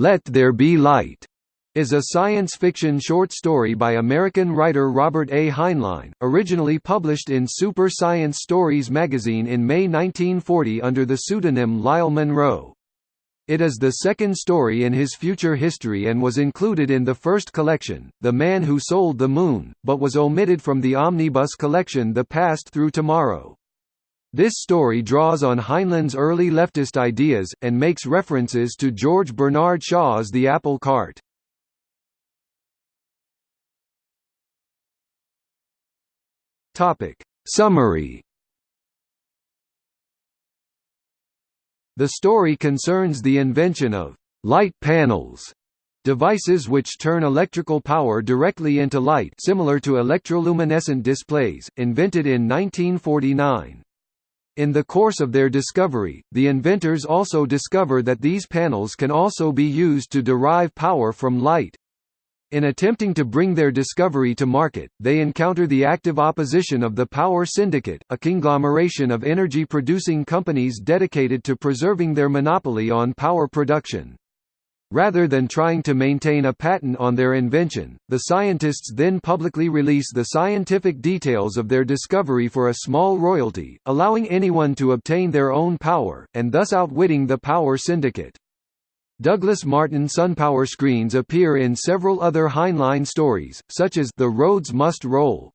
Let There Be Light is a science fiction short story by American writer Robert A. Heinlein, originally published in Super Science Stories magazine in May 1940 under the pseudonym Lyle Monroe. It is the second story in his future history and was included in the first collection, The Man Who Sold the Moon, but was omitted from the omnibus collection The Past Through Tomorrow. This story draws on Heinlein's early leftist ideas, and makes references to George Bernard Shaw's The Apple Cart. Summary The story concerns the invention of light panels devices which turn electrical power directly into light similar to electroluminescent displays, invented in 1949. In the course of their discovery, the inventors also discover that these panels can also be used to derive power from light. In attempting to bring their discovery to market, they encounter the active opposition of the Power Syndicate, a conglomeration of energy-producing companies dedicated to preserving their monopoly on power production. Rather than trying to maintain a patent on their invention, the scientists then publicly release the scientific details of their discovery for a small royalty, allowing anyone to obtain their own power, and thus outwitting the power syndicate. Douglas Martin SunPower screens appear in several other Heinlein stories, such as The Roads Must Roll,